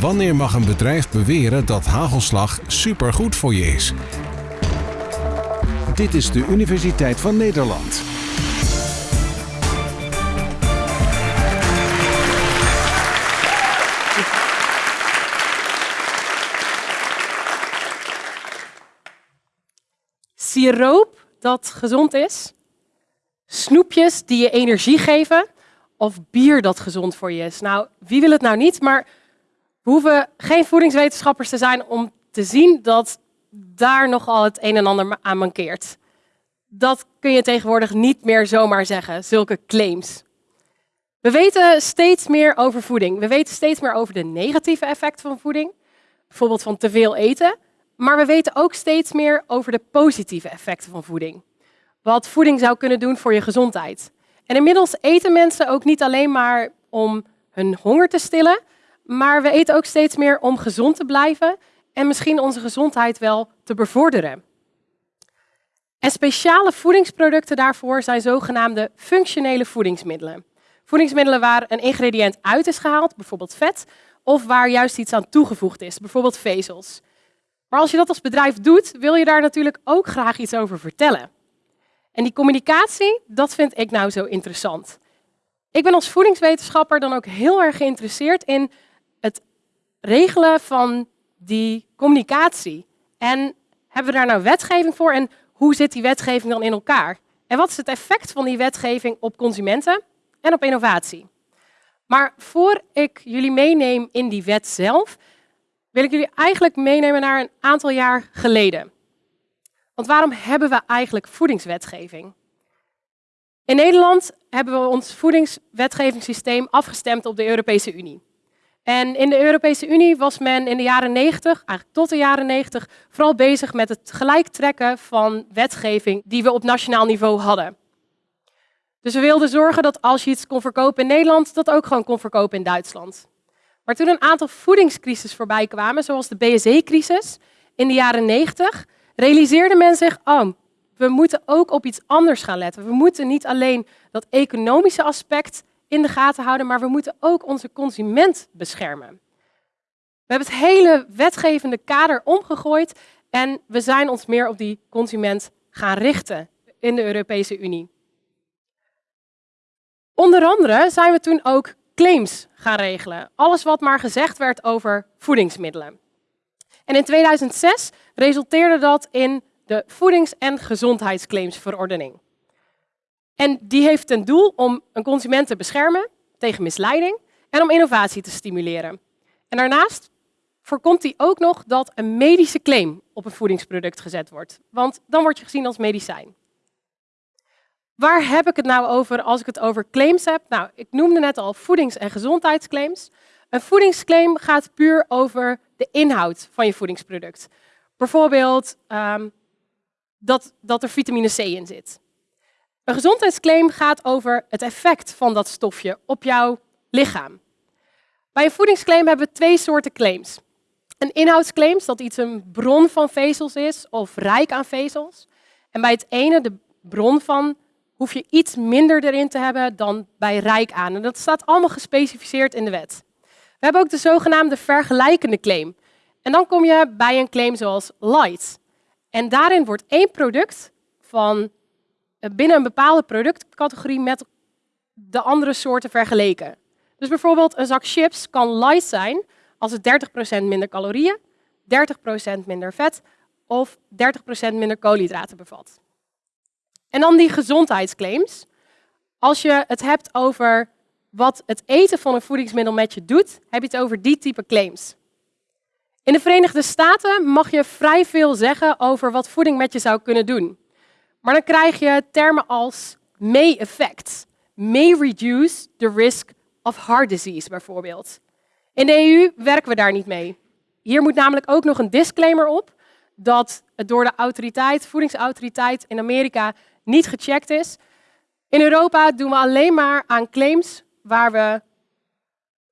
Wanneer mag een bedrijf beweren dat hagelslag supergoed voor je is? Dit is de Universiteit van Nederland. Siroop dat gezond is, snoepjes die je energie geven of bier dat gezond voor je is. Nou, wie wil het nou niet? Maar hoeven geen voedingswetenschappers te zijn om te zien dat daar nogal het een en ander aan mankeert. Dat kun je tegenwoordig niet meer zomaar zeggen, zulke claims. We weten steeds meer over voeding. We weten steeds meer over de negatieve effecten van voeding, bijvoorbeeld van te veel eten. Maar we weten ook steeds meer over de positieve effecten van voeding. Wat voeding zou kunnen doen voor je gezondheid. En inmiddels eten mensen ook niet alleen maar om hun honger te stillen, maar we eten ook steeds meer om gezond te blijven en misschien onze gezondheid wel te bevorderen. En speciale voedingsproducten daarvoor zijn zogenaamde functionele voedingsmiddelen. Voedingsmiddelen waar een ingrediënt uit is gehaald, bijvoorbeeld vet, of waar juist iets aan toegevoegd is, bijvoorbeeld vezels. Maar als je dat als bedrijf doet, wil je daar natuurlijk ook graag iets over vertellen. En die communicatie, dat vind ik nou zo interessant. Ik ben als voedingswetenschapper dan ook heel erg geïnteresseerd in regelen van die communicatie. En hebben we daar nou wetgeving voor en hoe zit die wetgeving dan in elkaar? En wat is het effect van die wetgeving op consumenten en op innovatie? Maar voor ik jullie meeneem in die wet zelf, wil ik jullie eigenlijk meenemen naar een aantal jaar geleden. Want waarom hebben we eigenlijk voedingswetgeving? In Nederland hebben we ons voedingswetgevingssysteem afgestemd op de Europese Unie. En in de Europese Unie was men in de jaren 90, eigenlijk tot de jaren 90, vooral bezig met het gelijktrekken van wetgeving die we op nationaal niveau hadden. Dus we wilden zorgen dat als je iets kon verkopen in Nederland, dat ook gewoon kon verkopen in Duitsland. Maar toen een aantal voedingscrisis voorbij kwamen, zoals de BSE-crisis in de jaren 90, realiseerde men zich, oh, we moeten ook op iets anders gaan letten. We moeten niet alleen dat economische aspect in de gaten houden, maar we moeten ook onze consument beschermen. We hebben het hele wetgevende kader omgegooid en we zijn ons meer op die consument gaan richten in de Europese Unie. Onder andere zijn we toen ook claims gaan regelen. Alles wat maar gezegd werd over voedingsmiddelen. En in 2006 resulteerde dat in de Voedings- en Gezondheidsclaimsverordening. En die heeft ten doel om een consument te beschermen tegen misleiding en om innovatie te stimuleren. En daarnaast voorkomt hij ook nog dat een medische claim op een voedingsproduct gezet wordt. Want dan word je gezien als medicijn. Waar heb ik het nou over als ik het over claims heb? Nou, ik noemde net al voedings- en gezondheidsclaims. Een voedingsclaim gaat puur over de inhoud van je voedingsproduct. Bijvoorbeeld um, dat, dat er vitamine C in zit. Een gezondheidsclaim gaat over het effect van dat stofje op jouw lichaam. Bij een voedingsclaim hebben we twee soorten claims. Een inhoudsclaim, dat iets een bron van vezels is of rijk aan vezels. En bij het ene, de bron van hoef je iets minder erin te hebben dan bij rijk aan. En dat staat allemaal gespecificeerd in de wet. We hebben ook de zogenaamde vergelijkende claim. En dan kom je bij een claim zoals light. En daarin wordt één product van binnen een bepaalde productcategorie met de andere soorten vergeleken. Dus bijvoorbeeld een zak chips kan light zijn als het 30% minder calorieën, 30% minder vet of 30% minder koolhydraten bevat. En dan die gezondheidsclaims. Als je het hebt over wat het eten van een voedingsmiddel met je doet, heb je het over die type claims. In de Verenigde Staten mag je vrij veel zeggen over wat voeding met je zou kunnen doen. Maar dan krijg je termen als may affect, may reduce the risk of heart disease bijvoorbeeld. In de EU werken we daar niet mee. Hier moet namelijk ook nog een disclaimer op dat het door de autoriteit, voedingsautoriteit in Amerika niet gecheckt is. In Europa doen we alleen maar aan claims waar we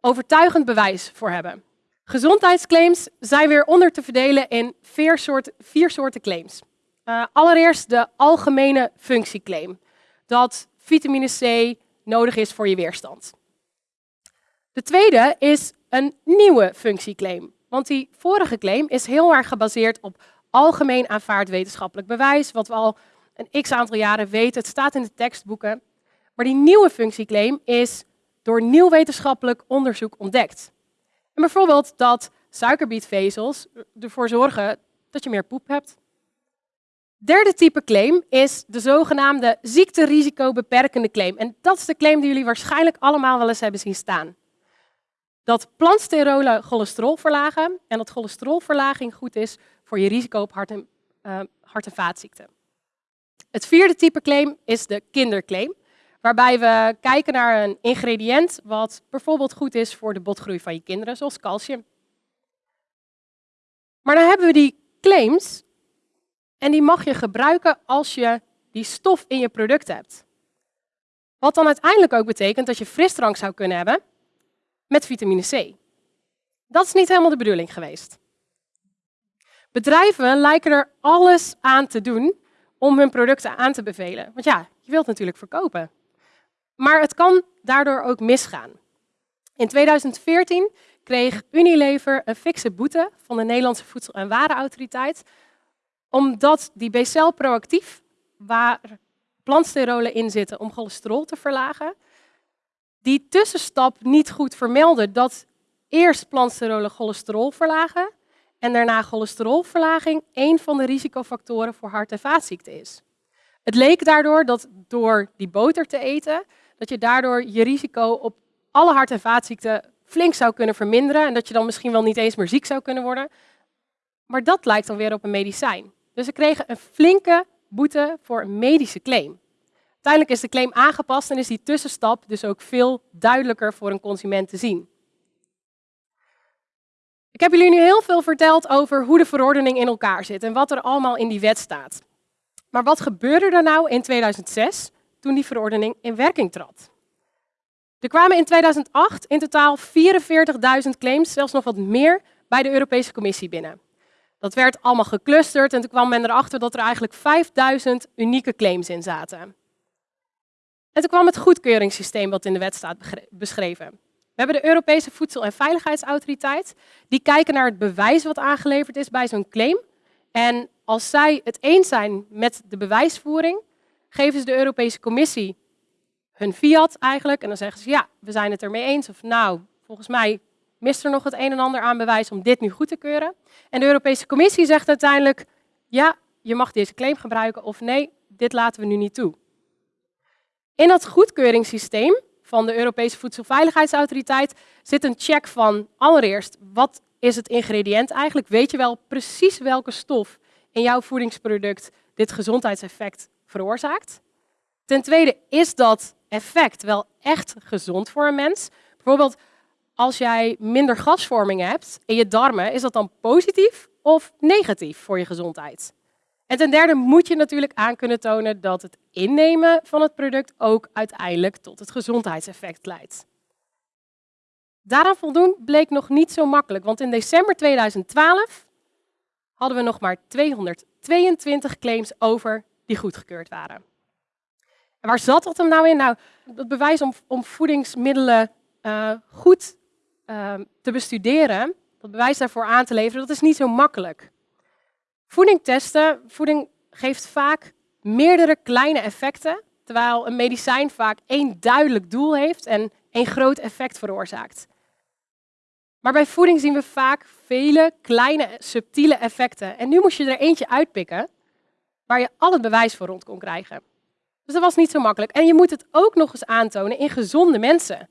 overtuigend bewijs voor hebben. Gezondheidsclaims zijn weer onder te verdelen in vier soorten, vier soorten claims. Uh, allereerst de algemene functieclaim. Dat vitamine C nodig is voor je weerstand. De tweede is een nieuwe functieclaim. Want die vorige claim is heel erg gebaseerd op algemeen aanvaard wetenschappelijk bewijs, wat we al een x aantal jaren weten. Het staat in de tekstboeken. Maar die nieuwe functieclaim is door nieuw wetenschappelijk onderzoek ontdekt. En bijvoorbeeld dat suikerbietvezels ervoor zorgen dat je meer poep hebt. Derde type claim is de zogenaamde ziekterisicobeperkende claim. En dat is de claim die jullie waarschijnlijk allemaal wel eens hebben zien staan. Dat plantsterolen cholesterol verlagen en dat cholesterolverlaging goed is voor je risico op hart- en, uh, hart- en vaatziekten. Het vierde type claim is de kinderclaim, waarbij we kijken naar een ingrediënt wat bijvoorbeeld goed is voor de botgroei van je kinderen, zoals calcium. Maar dan hebben we die claims en die mag je gebruiken als je die stof in je product hebt. Wat dan uiteindelijk ook betekent dat je frisdrank zou kunnen hebben met vitamine C. Dat is niet helemaal de bedoeling geweest. Bedrijven lijken er alles aan te doen om hun producten aan te bevelen. Want ja, je wilt natuurlijk verkopen. Maar het kan daardoor ook misgaan. In 2014 kreeg Unilever een fikse boete van de Nederlandse Voedsel- en Warenautoriteit, omdat die BCL proactief, waar plantsterolen in zitten om cholesterol te verlagen, die tussenstap niet goed vermelden dat eerst plantsterolen cholesterol verlagen en daarna cholesterolverlaging een van de risicofactoren voor hart- en vaatziekten is. Het leek daardoor dat door die boter te eten, dat je daardoor je risico op alle hart- en vaatziekten flink zou kunnen verminderen en dat je dan misschien wel niet eens meer ziek zou kunnen worden. Maar dat lijkt dan weer op een medicijn. Dus ze kregen een flinke boete voor een medische claim. Uiteindelijk is de claim aangepast en is die tussenstap dus ook veel duidelijker voor een consument te zien. Ik heb jullie nu heel veel verteld over hoe de verordening in elkaar zit en wat er allemaal in die wet staat. Maar wat gebeurde er nou in 2006 toen die verordening in werking trad? Er kwamen in 2008 in totaal 44.000 claims, zelfs nog wat meer, bij de Europese Commissie binnen. Dat werd allemaal geclusterd en toen kwam men erachter dat er eigenlijk 5000 unieke claims in zaten. En toen kwam het goedkeuringssysteem wat in de wet staat beschreven. We hebben de Europese Voedsel- en Veiligheidsautoriteit. Die kijken naar het bewijs wat aangeleverd is bij zo'n claim. En als zij het eens zijn met de bewijsvoering, geven ze de Europese Commissie hun fiat eigenlijk. En dan zeggen ze, ja, we zijn het ermee eens. Of nou, volgens mij mist er nog het een en ander aan bewijs om dit nu goed te keuren. En de Europese Commissie zegt uiteindelijk, ja, je mag deze claim gebruiken. Of nee, dit laten we nu niet toe. In dat goedkeuringssysteem van de Europese Voedselveiligheidsautoriteit zit een check van allereerst, wat is het ingrediënt eigenlijk? Weet je wel precies welke stof in jouw voedingsproduct dit gezondheidseffect veroorzaakt? Ten tweede, is dat effect wel echt gezond voor een mens? Bijvoorbeeld, als jij minder gasvorming hebt in je darmen, is dat dan positief of negatief voor je gezondheid? En ten derde moet je natuurlijk aan kunnen tonen dat het innemen van het product ook uiteindelijk tot het gezondheidseffect leidt. Daaraan voldoen bleek nog niet zo makkelijk, want in december 2012 hadden we nog maar 222 claims over die goedgekeurd waren. En waar zat dat hem nou in? Nou, het bewijs om, om voedingsmiddelen uh, goed uh, te bestuderen, dat bewijs daarvoor aan te leveren, dat is niet zo makkelijk. Voeding testen, voeding geeft vaak meerdere kleine effecten, terwijl een medicijn vaak één duidelijk doel heeft en één groot effect veroorzaakt. Maar bij voeding zien we vaak vele kleine, subtiele effecten. En nu moest je er eentje uitpikken waar je al het bewijs voor rond kon krijgen. Dus dat was niet zo makkelijk. En je moet het ook nog eens aantonen in gezonde mensen.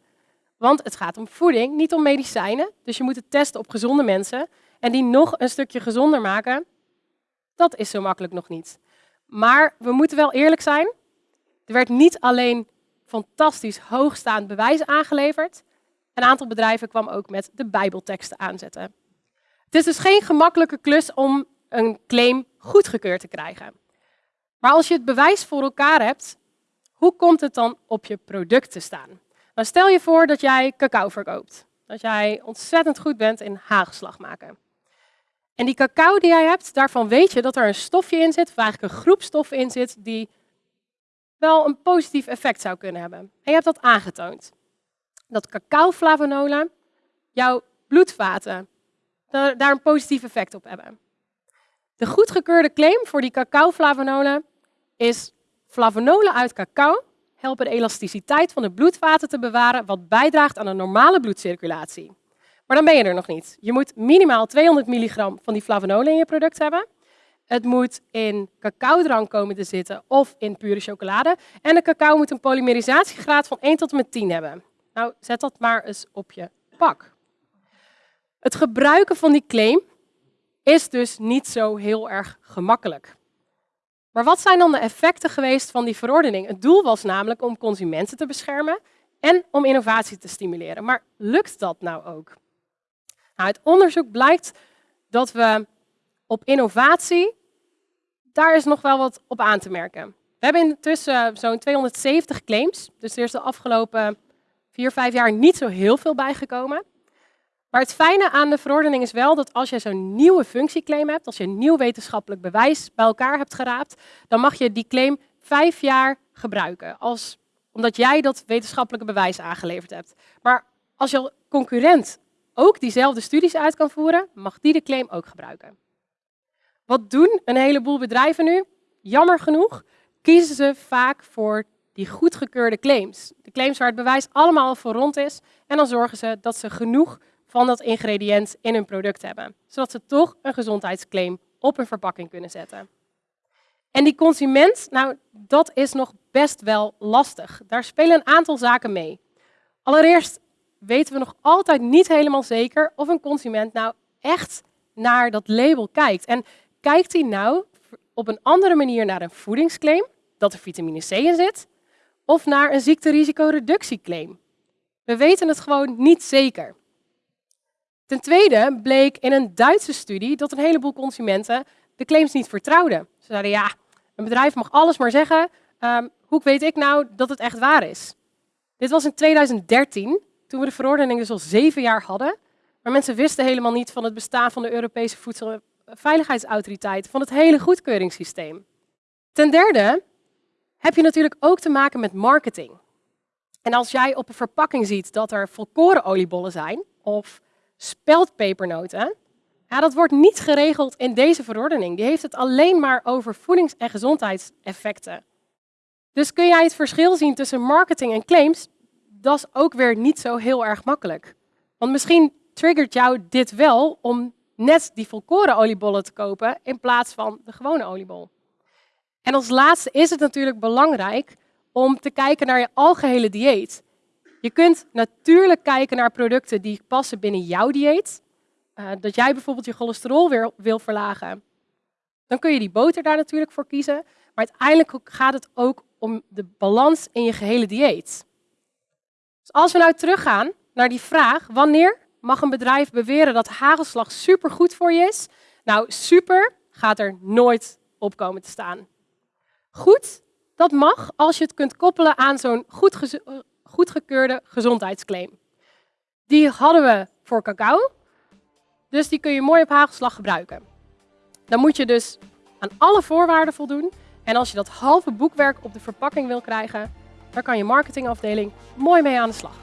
Want het gaat om voeding, niet om medicijnen. Dus je moet het testen op gezonde mensen. En die nog een stukje gezonder maken, dat is zo makkelijk nog niet. Maar we moeten wel eerlijk zijn. Er werd niet alleen fantastisch hoogstaand bewijs aangeleverd. Een aantal bedrijven kwam ook met de Bijbelteksten aanzetten. Het is dus geen gemakkelijke klus om een claim goedgekeurd te krijgen. Maar als je het bewijs voor elkaar hebt, hoe komt het dan op je product te staan? Nou, stel je voor dat jij cacao verkoopt. Dat jij ontzettend goed bent in hagelslag maken. En die cacao die jij hebt, daarvan weet je dat er een stofje in zit, of eigenlijk een groep stoffen in zit, die wel een positief effect zou kunnen hebben. En je hebt dat aangetoond. dat cacao-flavonolen jouw bloedvaten daar een positief effect op hebben. De goedgekeurde claim voor die cacao-flavonolen is flavonolen uit cacao helpen de elasticiteit van de bloedvaten te bewaren, wat bijdraagt aan een normale bloedcirculatie. Maar dan ben je er nog niet. Je moet minimaal 200 milligram van die flavonolen in je product hebben. Het moet in cacaodrank komen te zitten of in pure chocolade. En de cacao moet een polymerisatiegraad van 1 tot en met 10 hebben. Nou, zet dat maar eens op je pak. Het gebruiken van die claim is dus niet zo heel erg gemakkelijk. Maar wat zijn dan de effecten geweest van die verordening? Het doel was namelijk om consumenten te beschermen en om innovatie te stimuleren. Maar lukt dat nou ook? Nou, uit onderzoek blijkt dat we op innovatie, daar is nog wel wat op aan te merken. We hebben intussen zo'n 270 claims, dus er is de afgelopen vier, vijf jaar niet zo heel veel bijgekomen. Maar het fijne aan de verordening is wel dat als je zo'n nieuwe functieclaim hebt, als je een nieuw wetenschappelijk bewijs bij elkaar hebt geraapt, dan mag je die claim vijf jaar gebruiken, als, omdat jij dat wetenschappelijke bewijs aangeleverd hebt. Maar als je concurrent ook diezelfde studies uit kan voeren, mag die de claim ook gebruiken. Wat doen een heleboel bedrijven nu? Jammer genoeg kiezen ze vaak voor die goedgekeurde claims. De claims waar het bewijs allemaal voor rond is. En dan zorgen ze dat ze genoeg van dat ingrediënt in hun product hebben. Zodat ze toch een gezondheidsclaim op hun verpakking kunnen zetten. En die consument, nou, dat is nog best wel lastig. Daar spelen een aantal zaken mee. Allereerst weten we nog altijd niet helemaal zeker of een consument nou echt naar dat label kijkt. En kijkt hij nou op een andere manier naar een voedingsclaim, dat er vitamine C in zit, of naar een ziekterisicoreductieclaim? We weten het gewoon niet zeker. Ten tweede bleek in een Duitse studie dat een heleboel consumenten de claims niet vertrouwden. Ze zeiden, ja, een bedrijf mag alles maar zeggen. Um, hoe weet ik nou dat het echt waar is? Dit was in 2013, toen we de verordening dus al zeven jaar hadden. Maar mensen wisten helemaal niet van het bestaan van de Europese Voedselveiligheidsautoriteit, van het hele goedkeuringssysteem. Ten derde heb je natuurlijk ook te maken met marketing. En als jij op een verpakking ziet dat er volkorenoliebollen zijn, of speldpepernoten, ja, dat wordt niet geregeld in deze verordening. Die heeft het alleen maar over voedings- en gezondheidseffecten. Dus kun jij het verschil zien tussen marketing en claims? Dat is ook weer niet zo heel erg makkelijk. Want misschien triggert jou dit wel om net die volkoren oliebollen te kopen in plaats van de gewone oliebol. En als laatste is het natuurlijk belangrijk om te kijken naar je algehele dieet. Je kunt natuurlijk kijken naar producten die passen binnen jouw dieet. Uh, dat jij bijvoorbeeld je cholesterol weer wil verlagen. Dan kun je die boter daar natuurlijk voor kiezen. Maar uiteindelijk gaat het ook om de balans in je gehele dieet. Dus als we nou teruggaan naar die vraag, wanneer mag een bedrijf beweren dat hagelslag supergoed voor je is? Nou, super gaat er nooit op komen te staan. Goed, dat mag als je het kunt koppelen aan zo'n goed goedgekeurde gezondheidsclaim. Die hadden we voor cacao, dus die kun je mooi op hagelslag gebruiken. Dan moet je dus aan alle voorwaarden voldoen. En als je dat halve boekwerk op de verpakking wil krijgen, daar kan je marketingafdeling mooi mee aan de slag.